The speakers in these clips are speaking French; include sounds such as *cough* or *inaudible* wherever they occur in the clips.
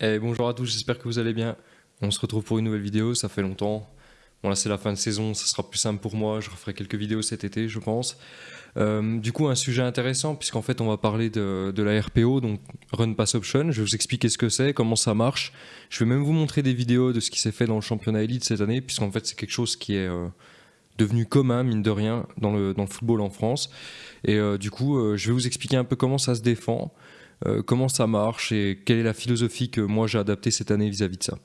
Et bonjour à tous, j'espère que vous allez bien. On se retrouve pour une nouvelle vidéo, ça fait longtemps. Bon là c'est la fin de saison, ça sera plus simple pour moi, je referai quelques vidéos cet été je pense. Euh, du coup un sujet intéressant puisqu'en fait on va parler de, la RPO, donc Run Pass Option. Je vais vous expliquer ce que c'est, comment ça marche. Je vais même vous montrer des vidéos de ce qui s'est fait dans le championnat élite cette année puisqu'en fait c'est quelque chose qui est euh, devenu commun mine de rien dans le, dans le football en France. Et euh, du coup je vais vous expliquer un peu comment ça se défend. Euh, comment ça marche et quelle est la philosophie que moi j'ai adaptée cette année vis-à-vis de ça.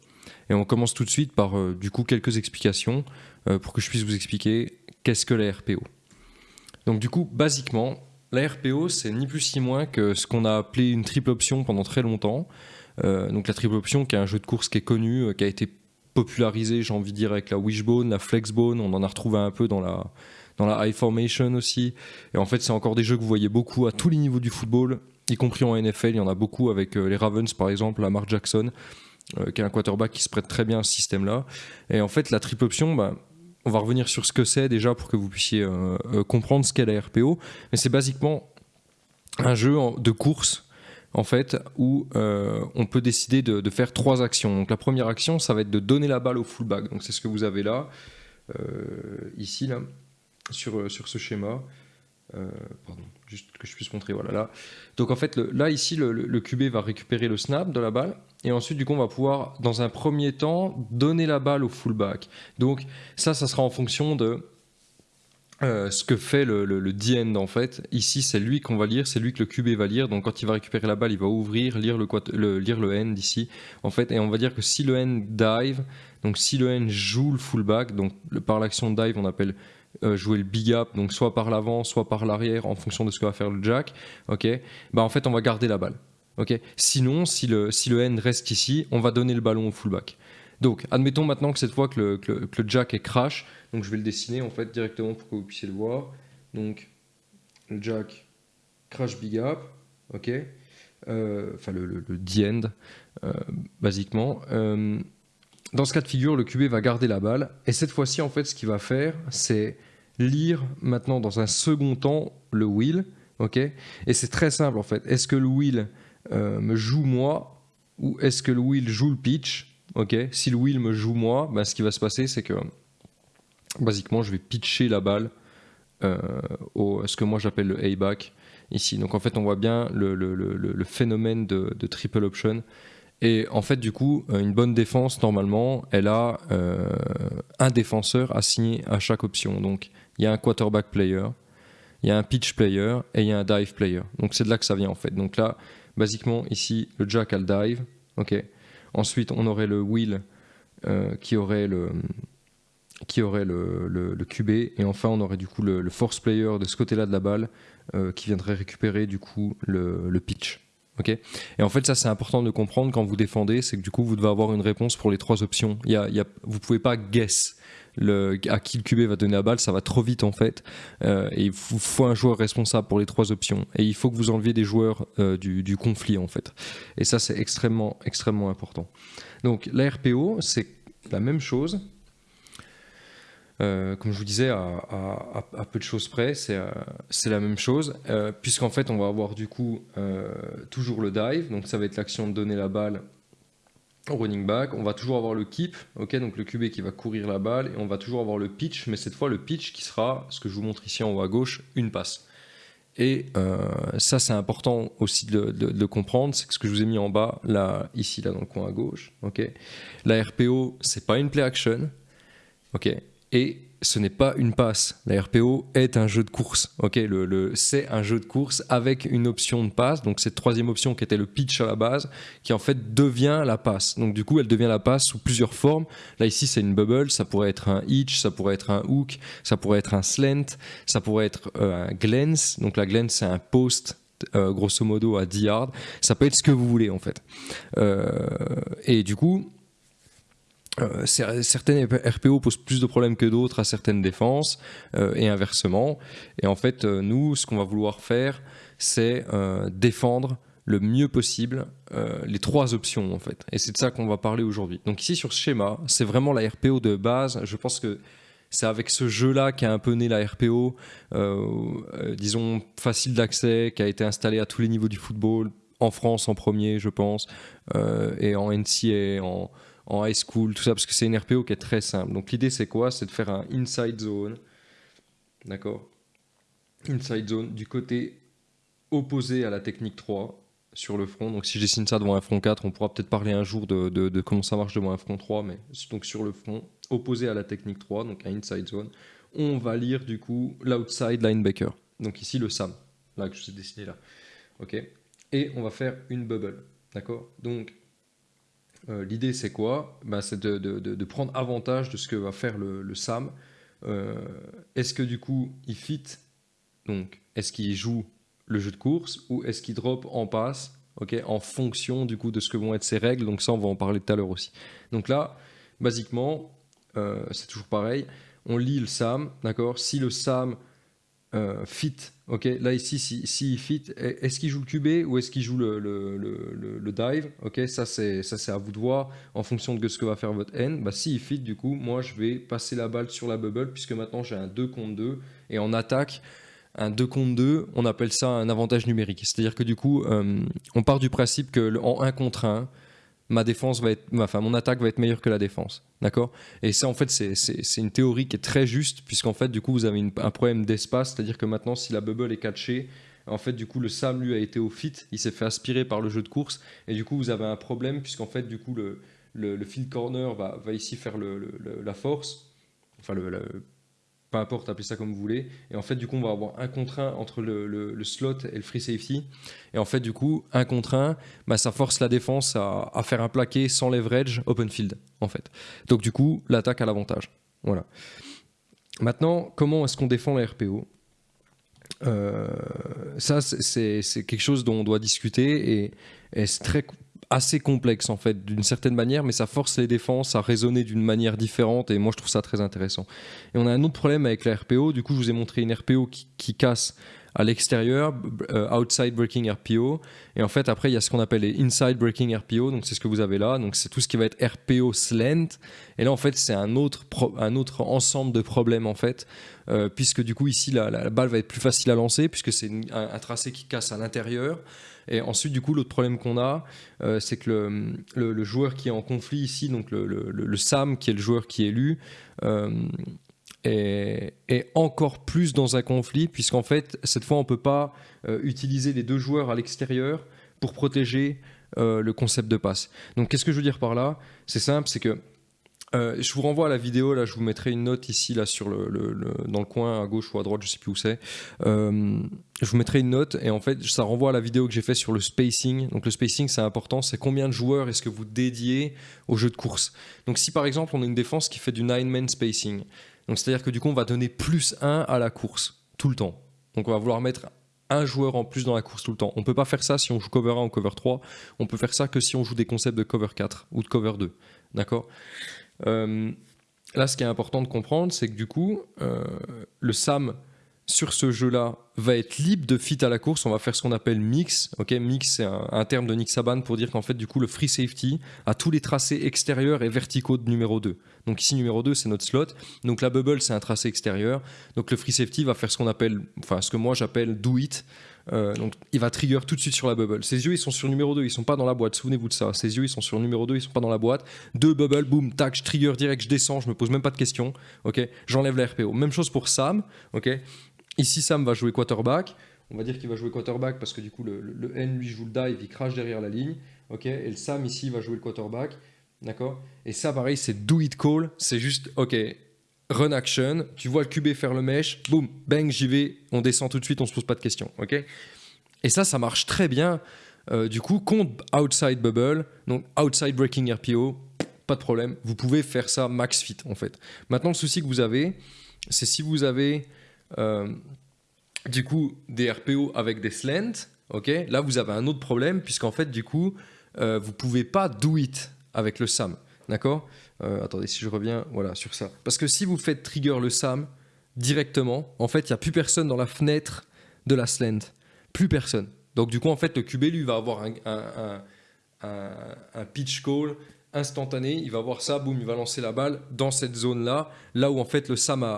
Et on commence tout de suite par euh, du coup quelques explications euh, pour que je puisse vous expliquer qu'est-ce que la RPO. Donc du coup, basiquement, la RPO c'est ni plus ni moins que ce qu'on a appelé une triple option pendant très longtemps. donc la triple option qui est un jeu de course qui est connu, qui a été popularisé, j'ai envie de dire, avec la wishbone, la flexbone, on en a retrouvé un peu dans la, dans la high formation aussi. Et en fait, c'est encore des jeux que vous voyez beaucoup à tous les niveaux du football y compris en NFL. Il y en a beaucoup avec euh, les Ravens, par exemple, Lamar Jackson, euh, qui est un quarterback qui se prête très bien à ce système-là. Et en fait, la triple option, bah, on va revenir sur ce que c'est déjà pour que vous puissiez euh, comprendre ce qu'est la RPO. Mais c'est basiquement un jeu de course en fait, où on peut décider de, faire trois actions. Donc la première action, ça va être de donner la balle au fullback. Donc c'est ce que vous avez là, ici, là, sur, sur ce schéma. Pardon, juste que je puisse montrer, voilà là. Donc en fait, là ici, le, QB va récupérer le snap de la balle, et ensuite du coup on va pouvoir, dans un premier temps, donner la balle au fullback. Donc ça, ça sera en fonction de euh, ce que fait le, le, end en fait. Ici, c'est lui qu'on va lire, c'est lui que le QB va lire. Donc quand il va récupérer la balle, il va ouvrir, lire le, lire le end ici. En fait, et on va dire que si le end dive, donc si le end joue le fullback, donc par l'action dive, on appelle jouer le big up, donc soit par l'avant, soit par l'arrière, en fonction de ce que va faire le jack, ok, bah en fait on va garder la balle. Sinon, si le, si le end reste ici, on va donner le ballon au fullback. Donc, admettons maintenant que cette fois que le, jack est crash, donc je vais le dessiner en fait directement pour que vous puissiez le voir. Donc, le jack crash big up, ok, euh, enfin le, le, end, euh, basiquement. Dans ce cas de figure, le QB va garder la balle. Et cette fois-ci, en fait, ce qu'il va faire, c'est lire maintenant dans un second temps le ok? Et c'est très simple, en fait. Est-ce que le will euh, me joue moi ou est-ce que le will joue le pitch Si le will me joue moi, ben, ce qui va se passer, c'est que basiquement, je vais pitcher la balle euh, au, ce que moi j'appelle le A-back ici. Donc en fait, on voit bien le, phénomène de, de, triple option et en fait, du coup, euh, une bonne défense, normalement, elle a euh, un défenseur assigné à chaque option. Donc, il y a un quarterback player, il y a un pitch player et il y a un dive player. Donc, c'est de là que ça vient, en fait. Donc là, basiquement, ici, le jack a le dive. Ensuite, on aurait le wheel euh, qui aurait le qui aurait le, le, QB et enfin on aurait du coup le, force player de ce côté-là de la balle qui viendrait récupérer du coup le pitch. Ok. Et en fait, ça c'est important de comprendre quand vous défendez, c'est que du coup vous devez avoir une réponse pour les trois options. Il y a, il y a, vous pouvez pas guess le, à qui le QB va donner la balle, ça va trop vite en fait. Euh, et il faut, un joueur responsable pour les trois options. Et il faut que vous enleviez des joueurs euh, du, du, conflit en fait. Et ça c'est extrêmement extrêmement important. Donc la RPO c'est la même chose, euh, comme je vous disais, à, peu de choses près, c'est euh, la même chose, euh, puisqu'en fait, on va avoir du coup toujours le dive, donc ça va être l'action de donner la balle au running back. On va toujours avoir le keep, ok, donc le QB qui va courir la balle, et on va toujours avoir le pitch, mais cette fois le pitch qui sera, ce que je vous montre ici en haut à gauche, une passe. Et ça, c'est important aussi de, comprendre, c'est que ce que je vous ai mis en bas, là, ici, là, dans le coin à gauche, ok? La RPO, c'est pas une play action, ok? Et ce n'est pas une passe. La RPO est un jeu de course. Ok, c'est un jeu de course avec une option de passe. Donc cette troisième option qui était le pitch à la base, qui en fait devient la passe. Donc du coup, elle devient la passe sous plusieurs formes. Là ici, c'est une bubble. Ça pourrait être un hitch, ça pourrait être un hook, ça pourrait être un slant, ça pourrait être euh, un glance. Donc la glance, c'est un post euh, grosso modo à 10 yards. Ça peut être ce que vous voulez en fait. Euh, et du coup, euh, certaines RPO posent plus de problèmes que d'autres à certaines défenses euh, et inversement. Et en fait, euh, nous, ce qu'on va vouloir faire, c'est défendre le mieux possible les trois options en fait. Et c'est de ça qu'on va parler aujourd'hui. Donc ici sur ce schéma, c'est vraiment la RPO de base. Je pense que c'est avec ce jeu-là qui a un peu né la RPO, disons facile d'accès, qui a été installé à tous les niveaux du football, en France en premier, je pense, et en NCA, en, en high school, tout ça, parce que c'est une RPO qui est très simple. Donc l'idée c'est quoi? C'est de faire un inside zone, d'accord? Inside zone du côté opposé à la technique 3 sur le front. Donc si je dessine ça devant un front 4, on pourra peut-être parler un jour de, comment ça marche devant un front 3, mais donc sur le front opposé à la technique 3, donc un inside zone, on va lire du coup l'outside linebacker. Donc ici le SAM, là que je vous ai dessiné là. Ok? Et on va faire une bubble. D'accord? Donc euh, l'idée c'est quoi? Bah, C'est de, de, prendre avantage de ce que va faire le, SAM. Euh, est-ce que du coup il fit? Donc est-ce qu'il joue le jeu de course ou est-ce qu'il drop en passe en fonction du coup de ce que vont être ses règles? Donc ça on va en parler tout à l'heure aussi. Donc là, basiquement, euh, c'est toujours pareil. On lit le SAM, d'accord? Si le SAM euh, fit. Ok, là ici, si, si fit, est-ce qu'il joue le QB ou est-ce qu'il joue le, le, le, dive? Ok, ça c'est à vous de voir en fonction de ce que va faire votre N. Bah si fit, du coup, moi je vais passer la balle sur la bubble puisque maintenant j'ai un 2 contre 2 et en attaque. Un 2 contre 2, on appelle ça un avantage numérique. C'est-à-dire que du coup, euh, on part du principe que en 1 contre 1, ma défense va être, enfin mon attaque va être meilleure que la défense, d'accord? Et ça en fait c'est une théorie qui est très juste puisqu'en fait du coup vous avez un problème d'espace, c'est-à-dire que maintenant si la bubble est catchée, en fait du coup le Sam lui a été au fit, il s'est fait aspirer par le jeu de course. Et du coup vous avez un problème puisqu'en fait du coup le, le, field corner va, va ici faire le, la force, enfin le, peu importe, appelez ça comme vous voulez. Et en fait, du coup, on va avoir un contre un entre le, slot et le free safety. Et en fait, du coup, un contre un, bah, ça force la défense à, faire un plaqué sans leverage open field, en fait. Donc, du coup, l'attaque a l'avantage. Voilà. Maintenant, comment est-ce qu'on défend la RPO euh, ça, c'est quelque chose dont on doit discuter et c'est très assez complexe en fait d'une certaine manière mais ça force les défenses à raisonner d'une manière différente et moi je trouve ça très intéressant. Et on a un autre problème avec la RPO du coup je vous ai montré une RPO qui, casse à l'extérieur, euh, outside breaking RPO. Et en fait, après, il y a ce qu'on appelle les inside breaking RPO. Donc, c'est ce que vous avez là. Donc, c'est tout ce qui va être RPO slant. Et là, en fait, c'est un autre, un autre ensemble de problèmes, en fait. Euh, puisque du coup, ici, la, balle va être plus facile à lancer, puisque c'est un, tracé qui casse à l'intérieur. Et ensuite, du coup, l'autre problème qu'on a, euh, c'est que le, joueur qui est en conflit ici, donc le, SAM, qui est le joueur qui est élu, est, encore plus dans un conflit, puisqu'en fait, cette fois, on ne peut pas euh, utiliser les deux joueurs à l'extérieur pour protéger le concept de passe. Donc, qu'est-ce que je veux dire par là? C'est simple, c'est que euh, je vous renvoie à la vidéo, là je vous mettrai une note ici, là sur le, dans le coin à gauche ou à droite, je sais plus où c'est. Euh, je vous mettrai une note et en fait ça renvoie à la vidéo que j'ai fait sur le spacing. Donc le spacing c'est important, c'est combien de joueurs est-ce que vous dédiez au jeu de course? Donc si par exemple on a une défense qui fait du 9-man spacing, donc c'est-à-dire que du coup on va donner plus 1 à la course, tout le temps. Donc on va vouloir mettre un joueur en plus dans la course tout le temps. On peut pas faire ça si on joue cover 1 ou cover 3, on peut faire ça que si on joue des concepts de cover 4 ou de cover 2. D'accord? Euh, là, ce qui est important de comprendre, c'est que du coup, euh, le SAM sur ce jeu-là va être libre de fit à la course. On va faire ce qu'on appelle mix. Mix, c'est un, terme de Nick Saban pour dire qu'en fait, du coup, le free safety a tous les tracés extérieurs et verticaux de numéro 2. Donc ici, numéro 2, c'est notre slot. Donc la bubble, c'est un tracé extérieur. Donc le free safety va faire ce qu'on appelle, enfin, ce que moi j'appelle do it. Euh, donc il va trigger tout de suite sur la bubble. Ses yeux ils sont sur numéro 2, ils sont pas dans la boîte, souvenez-vous de ça. Ses yeux ils sont sur numéro 2, ils sont pas dans la boîte. Deux bubble, boum, tac, je trigger direct, je descends, je me pose même pas de questions. Ok, j'enlève la RPO. Même chose pour Sam. Ok, ici Sam va jouer quarterback. On va dire qu'il va jouer quarterback parce que du coup le, N lui joue le dive, il crache derrière la ligne. Ok, et le Sam ici va jouer le quarterback. D'accord? Et ça pareil, c'est do it call. C'est juste, ok, run action, tu vois le QB faire le mesh, boum, bang, j'y vais, on descend tout de suite, on se pose pas de questions, ok? Et ça, ça marche très bien, euh, du coup, contre outside bubble, donc outside breaking RPO, pas de problème, vous pouvez faire ça max fit en fait. Maintenant, le souci que vous avez, c'est si vous avez du coup des RPO avec des slants, ok? Là, vous avez un autre problème, puisqu'en fait, du coup, euh, vous pouvez pas do it avec le SAM, d'accord? Euh, attendez, si je reviens voilà, sur ça. Parce que si vous faites trigger le SAM directement, en fait, il n'y a plus personne dans la fenêtre de la slant. Plus personne. Donc du coup, en fait, le QB, lui, va avoir un, pitch call instantané. Il va voir ça, boum, il va lancer la balle dans cette zone-là, là où en fait le SAM a,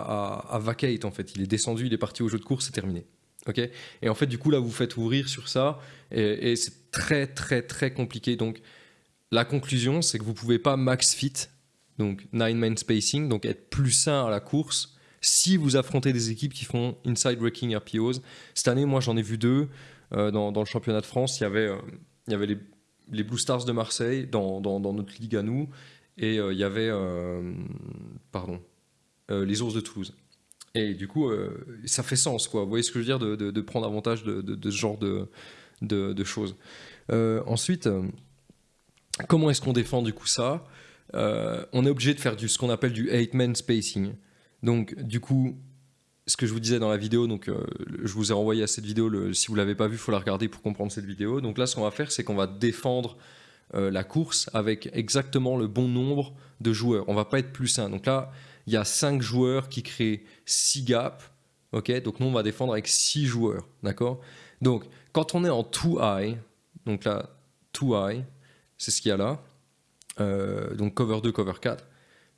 a, vacate, en fait. Il est descendu, il est parti au jeu de course, c'est terminé. Ok? Et en fait, du coup, là, vous faites ouvrir sur ça et, c'est très, très, très compliqué. Donc, la conclusion, c'est que vous pouvez pas max fit, donc nine man spacing, donc être plus sain à la course si vous affrontez des équipes qui font inside breaking RPOs. Cette année, moi, j'en ai vu deux euh, dans, dans, le championnat de France. Il y avait, euh, il y avait les, les, Blue Stars de Marseille dans, notre ligue à nous et euh, il y avait, euh, pardon, euh, les Ours de Toulouse. Et du coup, ça fait sens, quoi. Vous voyez ce que je veux dire, de, prendre avantage de, ce genre de, de choses. ensuite, comment est-ce qu'on défend du coup ça? On est obligé de faire du, ce qu'on appelle du 8-man spacing. Donc, du coup, ce que je vous disais dans la vidéo, donc euh, je vous ai renvoyé à cette vidéo, si vous ne l'avez pas vue, il faut la regarder pour comprendre cette vidéo. Donc là, ce qu'on va faire, c'est qu'on va défendre euh, la course avec exactement le bon nombre de joueurs. On va pas être plus un. Donc là, il y a 5 joueurs qui créent 6 gaps. ok? Donc nous, on va défendre avec 6 joueurs. D'accord? Donc, quand on est en too high, donc là, too high, c'est ce qu'il y a là. Euh, donc cover 2, cover 4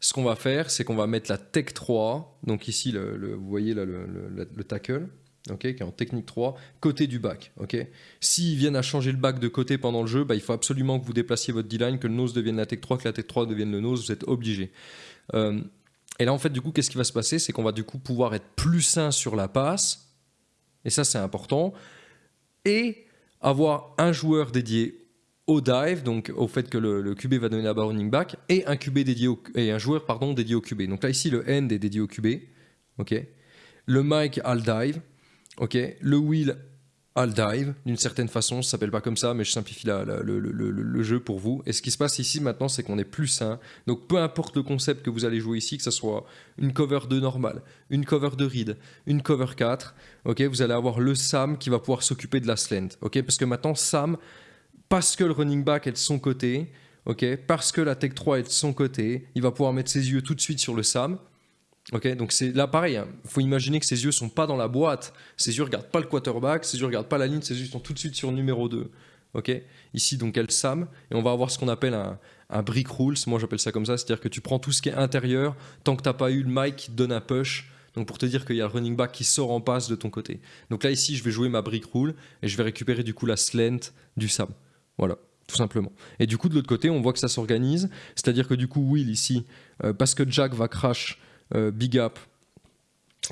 ce qu'on va faire, c'est qu'on va mettre la Tech 3, donc ici, vous voyez là, le, le, tackle, ok, qui est en technique 3, côté du back. ok. S'ils viennent à changer le back de côté pendant le jeu, bah, il faut absolument que vous déplaciez votre D-line, que le nose devienne la Tech 3, que la Tech 3 devienne le nose, vous êtes obligé. Euh, et là, en fait, du coup, qu'est-ce qui va se passer? C'est qu'on va du coup pouvoir être plus sain sur la passe, et ça, c'est important, et avoir un joueur dédié au dive, donc au fait que le, QB va donner la barre back, et un QB dédié et un joueur pardon dédié au QB. Donc là ici le end est dédié au QB. Le mic a le dive. Le wheel a le dive d'une certaine façon, ça s'appelle pas comme ça, mais je simplifie le, jeu pour vous. Et ce qui se passe ici maintenant, c'est qu'on est plus sain. Donc peu importe le concept que vous allez jouer ici, que ce soit une cover 2 normale, une cover de read, une cover 4, ok? Vous allez avoir le Sam qui va pouvoir s'occuper de la slant. Parce que maintenant Sam parce que le running back est de son côté, parce que la Tech 3 est de son côté, il va pouvoir mettre ses yeux tout de suite sur le SAM. Donc c'est là pareil, il hein. faut imaginer que ses yeux sont pas dans la boîte, ses yeux regardent pas le quarterback, ses yeux regardent pas la ligne, ses yeux sont tout de suite sur le numéro 2. Ok, ici donc elle SAM, et on va avoir ce qu'on appelle un, un, brick rules, moi j'appelle ça comme ça, c'est-à-dire que tu prends tout ce qui est intérieur, tant que tu n'as pas eu le mic qui te donne un push, donc pour te dire qu'il y a le running back qui sort en passe de ton côté. Donc là ici je vais jouer ma brick rule, et je vais récupérer du coup la slant du SAM. Voilà, tout simplement. Et du coup, de l'autre côté, on voit que ça s'organise. C'est-à-dire que du coup, Will ici, euh, parce que Jack va crash euh, Big Up,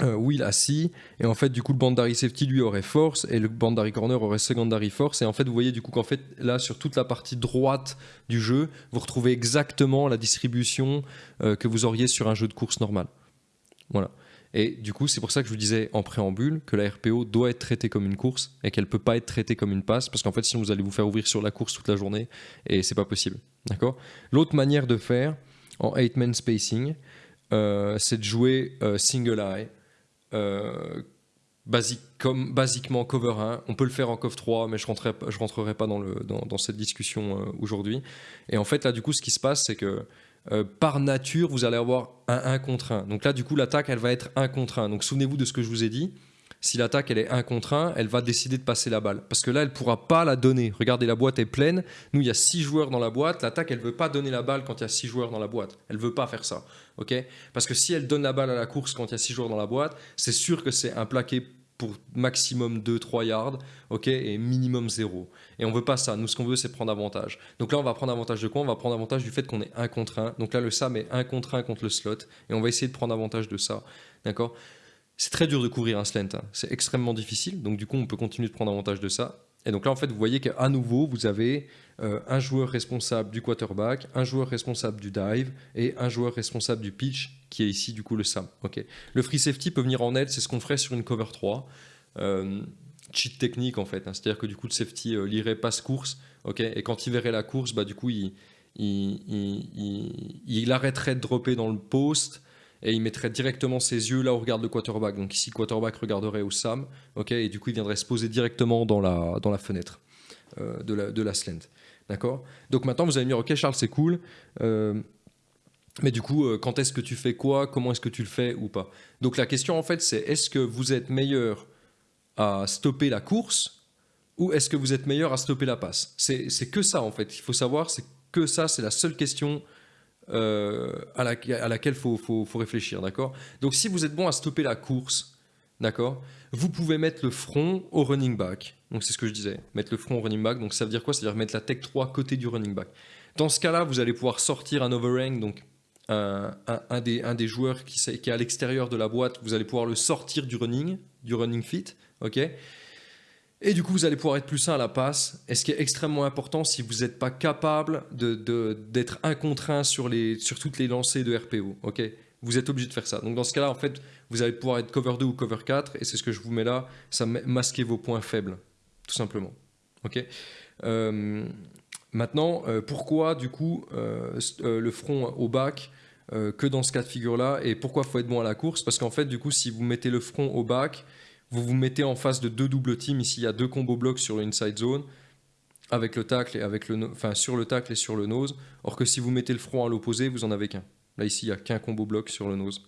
euh, Will a C, et en fait, du coup, le bandary safety lui aurait force, et le bandary corner aurait secondary force. Et en fait, vous voyez du coup qu'en fait, là, sur toute la partie droite du jeu, vous retrouvez exactement la distribution que vous auriez sur un jeu de course normal. Voilà. Et du coup, c'est pour ça que je vous disais en préambule que la RPO doit être traitée comme une course et qu'elle ne peut pas être traitée comme une passe parce qu'en fait, sinon vous allez vous faire ouvrir sur la course toute la journée et c'est pas possible. D'accord? L'autre manière de faire en 8-man spacing, euh, c'est de jouer euh, single eye. Euh, comme, basiquement cover 1, on peut le faire en cover 3, mais je ne je rentrerai pas dans cette discussion aujourd'hui. Et en fait, là, du coup, ce qui se passe, c'est que euh, par nature, vous allez avoir un 1 contre 1. Donc là, du coup, l'attaque, elle va être 1 contre 1. Donc souvenez-vous de ce que je vous ai dit. Si l'attaque, elle est 1 contre 1, elle va décider de passer la balle. Parce que là, elle ne pourra pas la donner. Regardez, la boîte est pleine. Nous, il y a 6 joueurs dans la boîte. L'attaque, elle ne veut pas donner la balle quand il y a 6 joueurs dans la boîte. Elle ne veut pas faire ça. Parce que si elle donne la balle à la course quand il y a 6 joueurs dans la boîte, c'est sûr que c'est un plaqué pour maximum 2-3 yards, ok, et minimum 0. Et on veut pas ça. Nous, ce qu'on veut, c'est prendre avantage. Donc là, on va prendre avantage de quoi? On va prendre avantage du fait qu'on est 1 contre 1. Donc là, le SAM est 1 contre 1 contre le slot. Et on va essayer de prendre avantage de ça. D'accord? C'est très dur de couvrir un slant. Hein. C'est extrêmement difficile. Donc du coup, on peut continuer de prendre avantage de ça. Et donc là, en fait, vous voyez qu'à nouveau, vous avez euh, un joueur responsable du quarterback, un joueur responsable du dive et un joueur responsable du pitch, qui est ici, du coup, le SAM. Ok. Le free safety peut venir en aide, c'est ce qu'on ferait sur une cover 3. Euh, cheat technique, en fait. Hein. C'est-à-dire que du coup, le safety euh, lirait passe-course, ok. Et quand il verrait la course, bah, du coup, il, il, il arrêterait de dropper dans le post et il mettrait directement ses yeux là où regarde le quarterback. Donc ici, quarterback regarderait au Sam, et du coup, il viendrait se poser directement dans la, dans la fenêtre euh, de, la, de la slant. D'accord? Donc maintenant, vous allez me dire, ok, Charles, c'est cool. Euh, mais du coup, euh, quand est-ce que tu fais quoi? Comment est-ce que tu le fais ou pas? Donc la question, en fait, c'est est-ce que vous êtes meilleur à stopper la course ou est-ce que vous êtes meilleur à stopper la passe? C'est que ça, en fait. Il faut savoir, c'est que ça, c'est la seule question euh, à, laquelle il faut, réfléchir, d'accord? Donc si vous êtes bon à stopper la course, d'accord Vous pouvez mettre le front au running back. Donc c'est ce que je disais, mettre le front au running back. Donc ça veut dire quoi? Ça veut dire mettre la tech 3 côté du running back. Dans ce cas-là, vous allez pouvoir sortir un overhang, donc un, des, un des joueurs qui, qui est à l'extérieur de la boîte, vous allez pouvoir le sortir du running, du running fit, ok? Et du coup, vous allez pouvoir être plus sain à la passe. Et ce qui est extrêmement important, si vous n'êtes pas capable d'être de, un sur, toutes les lancées de RPO. ok? Vous êtes obligé de faire ça. Donc dans ce cas-là, en fait, vous allez pouvoir être cover 2 ou cover 4. Et c'est ce que je vous mets là. Ça masquer vos points faibles, tout simplement. ok? Euh, maintenant, euh, pourquoi du coup euh, le front au bac que dans ce cas de figure-là? Et pourquoi faut être bon à la course? Parce qu'en fait, du coup, si vous mettez le front au bac, vous vous mettez en face de deux doubles teams. Ici, il y a deux combos blocs sur le inside zone, avec le tacle et avec le, sur le tacle et sur le nose. Or que si vous mettez le front à l'opposé, vous en avez qu'un. Là, ici, il n'y a qu'un combo bloc sur le nose.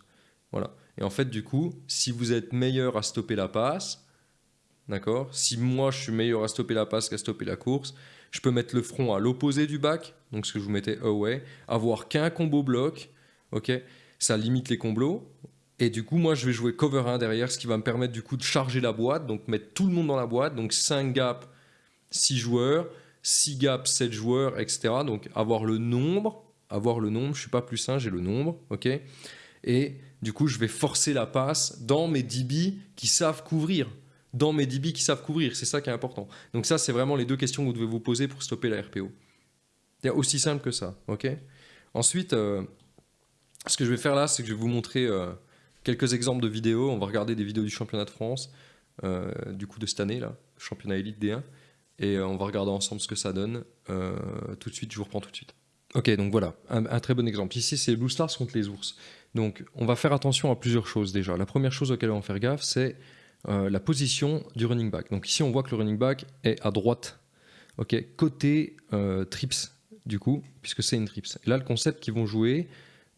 Voilà. Et en fait, du coup, si vous êtes meilleur à stopper la passe, d'accord Si moi, je suis meilleur à stopper la passe qu'à stopper la course, je peux mettre le front à l'opposé du back, donc ce que je vous mettais away, avoir qu'un combo bloc, ok Ça limite les combos, et du coup, moi, je vais jouer cover 1 derrière, ce qui va me permettre du coup de charger la boîte, donc mettre tout le monde dans la boîte. Donc 5 gaps, 6 joueurs, 6 gaps, 7 joueurs, etc. Donc avoir le nombre, avoir le nombre, je suis pas plus sain, j'ai le nombre, ok Et du coup, je vais forcer la passe dans mes DB qui savent couvrir. Dans mes DB qui savent couvrir, c'est ça qui est important. Donc ça, c'est vraiment les deux questions que vous devez vous poser pour stopper la RPO. C'est aussi simple que ça, ok Ensuite, euh, ce que je vais faire là, c'est que je vais vous montrer... Euh, quelques exemples de vidéos. On va regarder des vidéos du championnat de France, euh, du coup de cette année, là, championnat élite D1. Et euh, on va regarder ensemble ce que ça donne. Euh, tout de suite, je vous reprends tout de suite. Ok, donc voilà, un, très bon exemple. Ici, c'est Blue Stars contre les ours. Donc, on va faire attention à plusieurs choses déjà. La première chose auquel on va faire gaffe, c'est la position du running back. Donc ici, on voit que le running back est à droite, ok, côté trips, du coup, puisque c'est une trips. Là, le concept qu'ils vont jouer,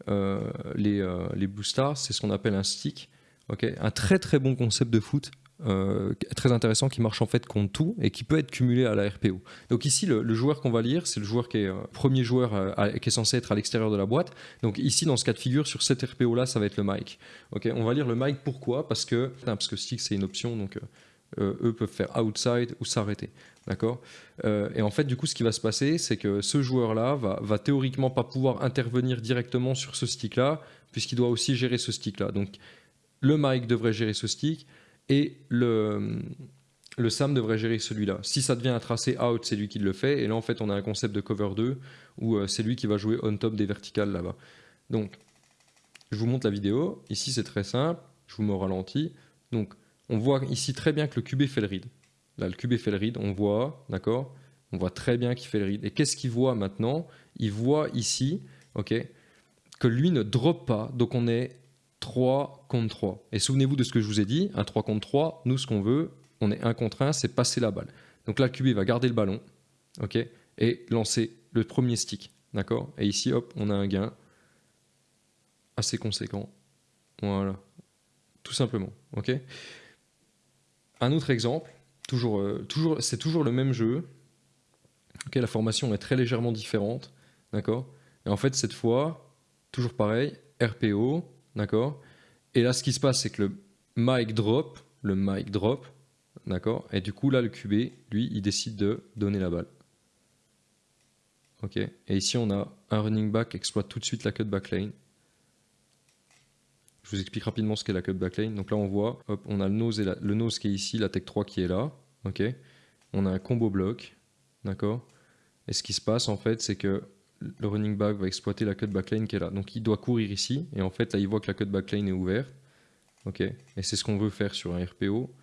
les, euh, les Blue Stars, c'est ce qu'on appelle un stick. un très très bon concept de foot euh, très intéressant qui marche en fait contre tout et qui peut être cumulé à la RPO. Donc ici, le, joueur qu'on va lire, c'est le joueur qui est premier joueur qui est censé être à l'extérieur de la boîte. Donc ici, dans ce cas de figure, sur cette RPO là, ça va être le Mike. Ok, on va lire le Mike. Pourquoi? Parce que parce que stick c'est une option, donc eux peuvent faire outside ou s'arrêter. D'accord euh, Et en fait, du coup, ce qui va se passer, c'est que ce joueur-là va, théoriquement pas pouvoir intervenir directement sur ce stick-là, puisqu'il doit aussi gérer ce stick-là. Donc, le Mike devrait gérer ce stick et le, Sam devrait gérer celui-là. Si ça devient un tracé out, c'est lui qui le fait. Et là, en fait, on a un concept de cover 2 où euh, c'est lui qui va jouer on top des verticales là-bas. Donc, je vous montre la vidéo. Ici, c'est très simple. Je vous mets au ralenti. Donc, on voit ici très bien que le QB fait le read. Là, le QB fait le read, on voit, d'accord? On voit très bien qu'il fait le read. Et qu'est-ce qu'il voit maintenant? Il voit ici, ok, que lui ne drop pas, donc on est 3 contre 3. Et souvenez-vous de ce que je vous ai dit, un 3 contre 3, nous ce qu'on veut, on est 1 contre 1, c'est passer la balle. Donc là, le QB va garder le ballon, ok, et lancer le premier stick, d'accord? Et ici, hop, on a un gain assez conséquent. Voilà, tout simplement, ok? Un autre exemple, euh, c'est toujours le même jeu. la formation est très légèrement différente. Et en fait, cette fois, toujours pareil, RPO. D'accord Et là, ce qui se passe, c'est que le mic drop, le mic drop, d'accord Et du coup, là, le QB, lui, il décide de donner la balle. Ok Et ici, on a un running back qui exploite tout de suite la cut back lane. Je vous explique rapidement ce qu'est la cut lane. Donc là, on voit, hop, on a le nose, et le nose qui est ici, la tech 3 qui est là. ok on a un combo bloc. D'accord Et ce qui se passe, en fait, c'est que le running back va exploiter la cut lane qui est là. Donc il doit courir ici. Et en fait, là, il voit que la cut lane est ouverte. ok Et c'est ce qu'on veut faire sur un RPO.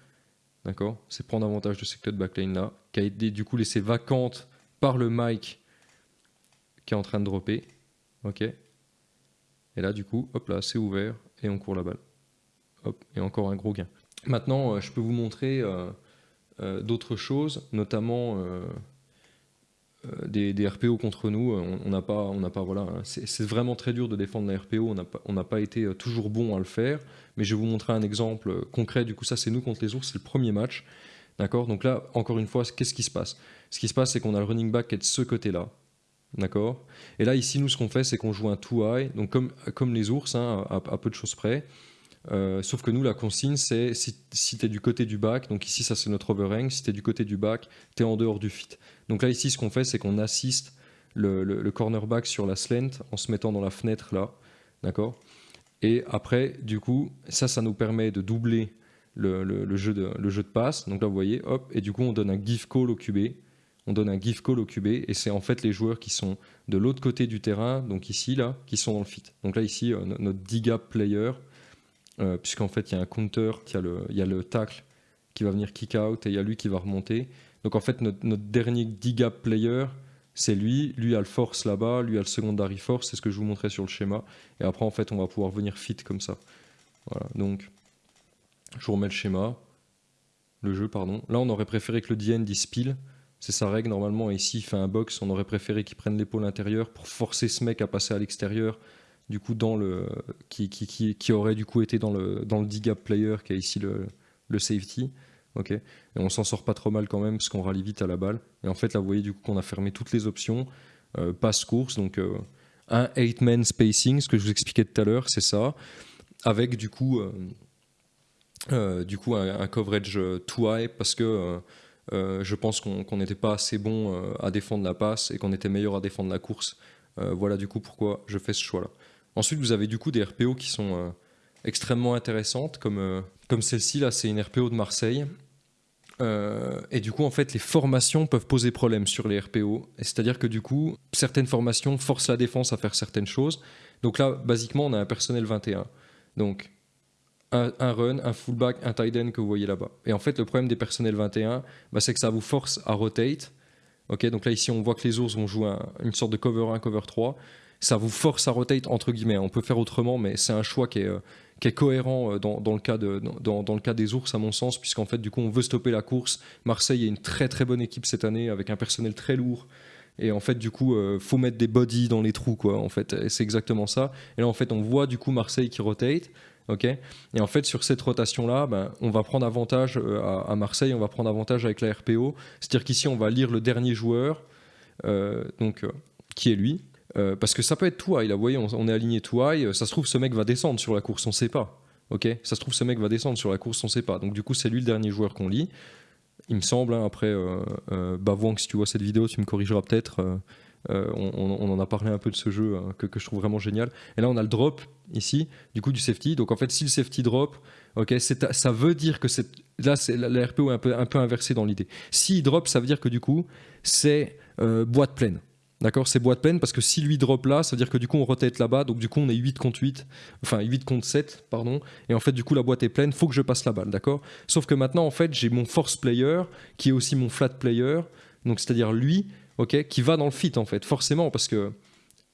D'accord C'est prendre avantage de cette cut lane là, qui a été du coup laissée vacante par le mic qui est en train de dropper. Ok Et là, du coup, hop là, c'est ouvert et on court la balle. Hop, et encore un gros gain. Maintenant, euh, je peux vous montrer euh, euh, d'autres choses, notamment des, RPO contre nous. On n'a pas, on pas, voilà, hein. c'est vraiment très dur de défendre la RPO. On n'a pas, été toujours bon à le faire, mais je vais vous montrer un exemple concret. Du coup, ça, c'est nous contre les ours, c'est le premier match. D'accord? Donc là, encore une fois, qu'est-ce qui se passe? Ce qui se passe, c'est qu'on a le running back qui est de ce côté-là. D'accord Et là, ici, nous, ce qu'on fait, c'est qu'on joue un high, donc comme, les ours, hein, à, peu de choses près. Euh, sauf que nous, la consigne, c'est si, tu es du côté du bac, donc ici, ça c'est notre overhang, si tu es du côté du bac, tu es en dehors du fit. Donc là, ici, ce qu'on fait, c'est qu'on assiste le, cornerback sur la slant en se mettant dans la fenêtre là, d'accord Et après, du coup, ça, ça nous permet de doubler le, le, jeu de, le jeu de passe. Donc là, vous voyez, hop, et du coup, on donne un give call au QB. On donne un give call au QB, et c'est en fait les joueurs qui sont de l'autre côté du terrain, donc ici, là, qui sont dans le fit. Donc là, ici, euh, notre D-gap player, euh, puisqu'en fait, il y a un counter, il y, a le, tackle qui va venir kick out, et il y a lui qui va remonter. Donc en fait, notre, dernier D-gap player, c'est lui, lui a le force là-bas, lui a le secondary force, c'est ce que je vous montrais sur le schéma. Et après, en fait, on va pouvoir venir fit comme ça. Voilà, donc je vous remets le schéma, le jeu, pardon. Là, on aurait préféré que le DN dise pile, c'est sa règle normalement. ici, il fait un box, on aurait préféré qu'il prenne l'épaule intérieure pour forcer ce mec à passer à l'extérieur, du coup, dans le, qui, qui, qui, qui, aurait du coup été dans le, dans le D-gap player qui a ici le, le safety. ok et on s'en sort pas trop mal quand même parce qu'on rallie vite à la balle. Et en fait, là, vous voyez du coup qu'on a fermé toutes les options. Euh, passe course, donc euh, un 8-man spacing, ce que je vous expliquais tout à l'heure, c'est ça. Avec du coup. Euh, euh, du coup un, coverage euh, too high parce que euh, je pense qu'on n'était pas assez bon à défendre la passe et qu'on était meilleur à défendre la course. voilà du coup pourquoi je fais ce choix-là. Ensuite, vous avez du coup des RPO qui sont extrêmement intéressantes, comme, comme celle-ci, là, c'est une RPO de Marseille. et du coup, en fait, les formations peuvent poser problème sur les RPO. C'est-à-dire que du coup, certaines formations forcent la défense à faire certaines choses. Donc là, basiquement, on a un personnel 21. Donc, un, run, un fullback, un tight end que vous voyez là-bas. Et en fait, le problème des personnels 21, bah, c'est que ça vous force à rotate. Ok, donc là, ici, on voit que les ours vont jouer une sorte de cover 1, cover 3. Ça vous force à rotate, entre guillemets. On peut faire autrement, mais c'est un choix qui est, cohérent dans, le cas des ours, à mon sens, puisqu'en fait, du coup, on veut stopper la course. Marseille est une très très bonne équipe cette année, avec un personnel très lourd. Et en fait, du coup, euh, faut mettre des bodies dans les trous, quoi. En fait, c'est exactement ça. Et là, en fait, on voit du coup Marseille qui rotate ok et en fait, sur cette rotation-là, ben, on va prendre avantage euh, à, Marseille, on va prendre avantage avec la RPO. C'est-à-dire qu'ici, on va lire le dernier joueur, euh, donc, euh, qui est lui. parce que ça peut être tout high, là, vous voyez, on, est aligné tout high. Ça se trouve, ce mec va descendre sur la course, on ne sait pas. ok ça se trouve, ce mec va descendre sur la course, on ne sait pas. Donc, du coup, c'est lui le dernier joueur qu'on lit. Il me semble, hein, après, que si tu vois cette vidéo, tu me corrigeras peut-être. On, en a parlé un peu de ce jeu hein, que, je trouve vraiment génial. Et là, on a le drop ici, du coup, du safety. Donc en fait, si le safety drop, ok, ça veut dire que c'est là, c'est la, RPO est un peu, un inversée dans l'idée. S'il drop, ça veut dire que du coup, c'est euh, boîte pleine. D'accord? C'est boîte pleine parce que si lui drop là, ça veut dire que du coup on rotate là-bas, donc du coup on est 8 contre 8, enfin 8 contre 7, pardon, et en fait du coup la boîte est pleine, faut que je passe la balle, d'accord? Sauf que maintenant en fait j'ai mon force player qui est aussi mon flat player, donc c'est-à-dire lui, ok, qui va dans le fit en fait, forcément, parce que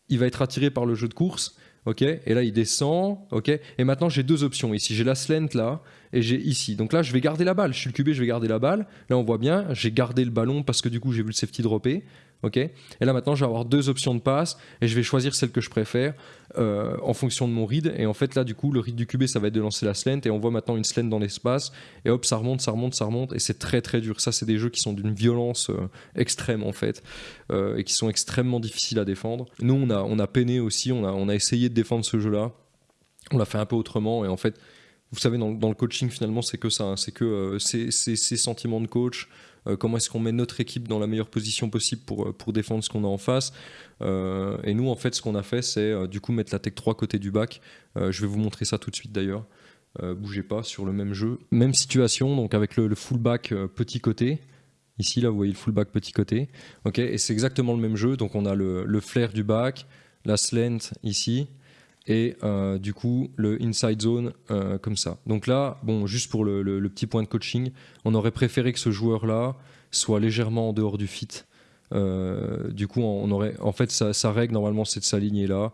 il va être attiré par le jeu de course, ok, et là il descend, ok, et maintenant j'ai deux options. Ici, j'ai la slant là, et j'ai ici, donc là je vais garder la balle, je suis le QB, je vais garder la balle, là on voit bien, j'ai gardé le ballon parce que du coup j'ai vu le safety dropper, ok Et là maintenant, je vais avoir deux options de passe et je vais choisir celle que je préfère euh, en fonction de mon read. Et en fait, là, du coup, le read du QB, ça va être de lancer la slant et on voit maintenant une slant dans l'espace et hop, ça remonte, ça remonte, ça remonte et c'est très très dur. Ça, c'est des jeux qui sont d'une violence euh, extrême en fait euh, et qui sont extrêmement difficiles à défendre. Nous, on a, on a peiné aussi, on a, on a essayé de défendre ce jeu-là. On l'a fait un peu autrement et en fait, vous savez, dans, le coaching, finalement, c'est que ça, hein. c'est que ces sentiments de coach, comment est-ce qu'on met notre équipe dans la meilleure position possible pour, euh, pour défendre ce qu'on a en face. Euh, et nous, en fait, ce qu'on a fait, c'est du coup mettre la tech 3 côté du bac. je vais vous montrer ça tout de suite d'ailleurs. bougez pas sur le même jeu. Même situation, donc avec le, fullback petit côté. Ici, là, vous voyez le fullback petit côté. et c'est exactement le même jeu. Donc, on a le, le flair du back, la slant ici, et euh, du coup le inside zone euh, comme ça. Donc là, bon, juste pour le, petit point de coaching, on aurait préféré que ce joueur-là soit légèrement en dehors du fit. Euh, du coup, on aurait, en fait, sa, règle normalement c'est de s'aligner là.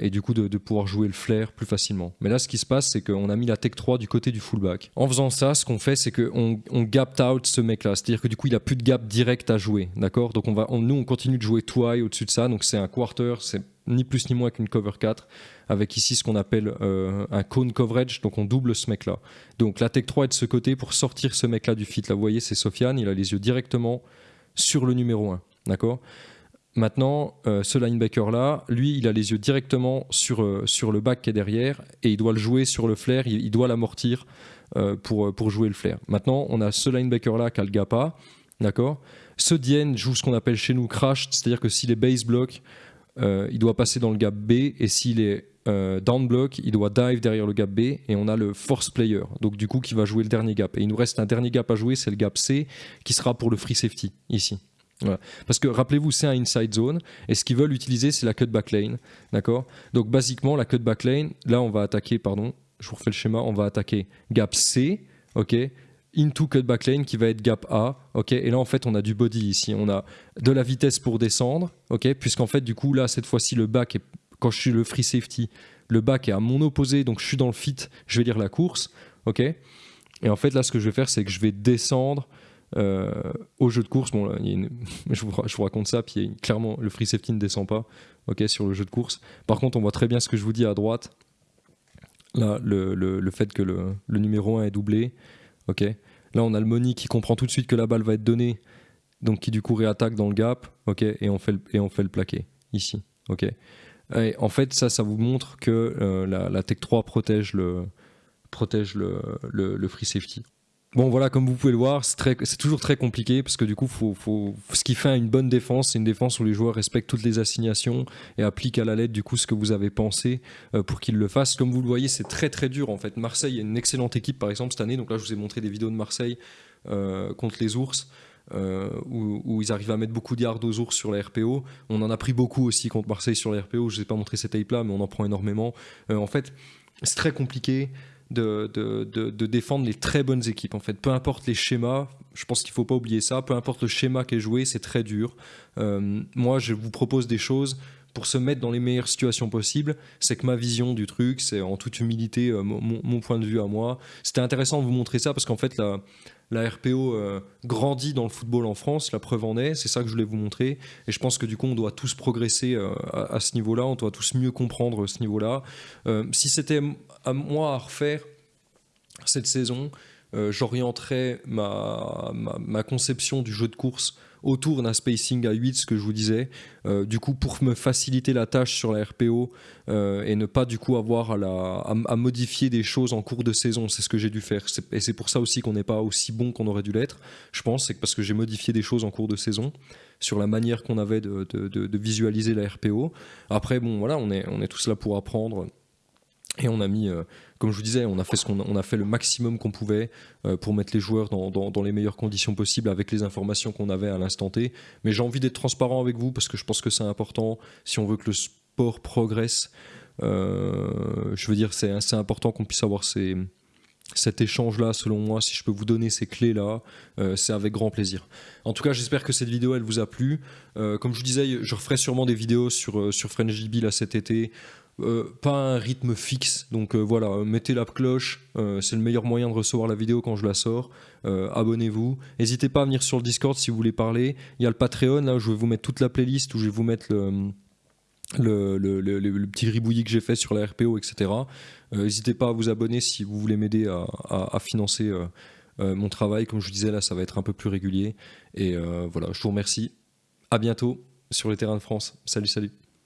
et du coup de, pouvoir jouer le flair plus facilement. Mais là, ce qui se passe, c'est qu'on a mis la tech 3 du côté du fullback. En faisant ça, ce qu'on fait, c'est qu'on on gapped out ce mec-là. C'est-à-dire que du coup, il a plus de gap direct à jouer. D'accord? Donc, on va, nous, on continue de jouer twi au-dessus de ça. Donc, c'est un quarter, c'est ni plus ni moins qu'une cover 4, avec ici ce qu'on appelle euh, un cone coverage, donc on double ce mec-là. Donc la Tech 3 est de ce côté pour sortir ce mec-là du fit. Là, vous voyez, c'est Sofiane, il a les yeux directement sur le numéro 1. D'accord? Maintenant, euh, ce linebacker-là, lui, il a les yeux directement sur, euh, sur le back qui est derrière et il doit le jouer sur le flair, il, doit l'amortir pour, jouer le flair. Maintenant, on a ce linebacker-là qui a le gap d'accord? Ce Dien joue ce qu'on appelle chez nous crash, c'est-à-dire que s'il est base block, il doit passer dans le gap B et s'il est down block, il doit dive derrière le gap B et on a le force player, donc du coup qui va jouer le dernier gap. Et il nous reste un dernier gap à jouer, c'est le gap C qui sera pour le free safety ici. Parce que rappelez-vous, c'est un inside zone et ce qu'ils veulent utiliser, c'est la cutback lane. D'accord? Donc, basiquement, la cutback lane, là, on va attaquer, pardon, je vous refais le schéma, on va attaquer gap C, ok? Into cutback lane qui va être gap A, ok Et là, en fait, on a du body ici. On a de la vitesse pour descendre, ok Puisqu'en fait, du coup, là, cette fois-ci, le back, est, quand je suis le free safety, le back est à mon opposé, donc je suis dans le fit, je vais lire la course, ok Et en fait, là, ce que je vais faire, c'est que je vais descendre euh, au jeu de course, bon, *laughs* je, vous, raconte ça, puis clairement, le free safety ne descend pas ok, sur le jeu de course. Par contre, on voit très bien ce que je vous dis à droite. Là, le, fait que le, numéro 1 est doublé. Ok. Là, on a le money qui comprend tout de suite que la balle va être donnée, donc qui du coup réattaque dans le gap, ok. Et, on fait le, et on fait le plaqué, ici. ok. Et en fait, ça, ça vous montre que euh, la, Tech 3 protège le free safety. Bon voilà, comme vous pouvez le voir, c'est toujours très compliqué parce que du coup, ce qui fait une bonne défense, c'est une défense où les joueurs respectent toutes les assignations et appliquent à la lettre du coup ce que vous avez pensé euh, pour qu'ils le fassent. Comme vous le voyez, c'est très très dur en fait. Marseille est une excellente équipe par exemple cette année. Donc là, je vous ai montré des vidéos de Marseille euh, contre les ours. Euh, où, ils arrivent à mettre beaucoup de yards aux ours sur la RPO. On en a pris beaucoup aussi contre Marseille sur la RPO. Je ne vous ai pas montré ces tapes là, mais on en prend énormément. en fait, c'est très compliqué de, de, défendre les très bonnes équipes. En fait, peu importe les schémas, je pense qu'il faut pas oublier ça. Peu importe le schéma qui est joué, c'est très dur. Euh, moi, je vous propose des choses pour se mettre dans les meilleures situations possibles. C'est que ma vision du truc, c'est en toute humilité euh, mon, point de vue à moi. C'était intéressant de vous montrer ça parce qu'en fait, la, RPO euh, grandit dans le football en France, la preuve en est, c'est ça que je voulais vous montrer. Et je pense que du coup, on doit tous progresser à, à, ce niveau-là, on doit tous mieux comprendre ce niveau-là. si c'était à moi à refaire cette saison, euh, j'orienterai ma, ma, conception du jeu de course autour d'un spacing à 8, ce que je vous disais, euh, du coup pour me faciliter la tâche sur la RPO euh, et ne pas du coup avoir à, la, à, modifier des choses en cours de saison, c'est ce que j'ai dû faire. Et c'est pour ça aussi qu'on n'est pas aussi bon qu'on aurait dû l'être, je pense, c'est parce que j'ai modifié des choses en cours de saison sur la manière qu'on avait de, de, visualiser la RPO. Après, bon voilà, on est, on est tous là pour apprendre et on a mis, euh, comme je vous disais, on a fait, ce a fait le maximum qu'on pouvait euh, pour mettre les joueurs dans, les meilleures conditions possibles avec les informations qu'on avait à l'instant T. Mais j'ai envie d'être transparent avec vous parce que je pense que c'est important si on veut que le sport progresse. Euh, je veux dire, c'est important qu'on puisse avoir cet échange-là, selon moi, si je peux vous donner ces clés-là, c'est avec grand plaisir. En tout cas, j'espère que cette vidéo, elle vous a plu. comme je vous disais, je referai sûrement des vidéos sur, sur FrenchDB cet été, euh, pas un rythme fixe. Donc euh, voilà, mettez la cloche, euh, c'est le meilleur moyen de recevoir la vidéo quand je la sors. Abonnez-vous. N'hésitez pas à venir sur le Discord si vous voulez parler. Il y a le Patreon, là où je vais vous mettre toute la playlist, où je vais vous mettre le, petit ribouillis que j'ai fait sur la RPO, etc. N'hésitez pas à vous abonner si vous voulez m'aider à, financer mon travail. Comme je disais, là, ça va être un peu plus régulier. Et voilà, je vous remercie. À bientôt sur les terrains de France. Salut, salut.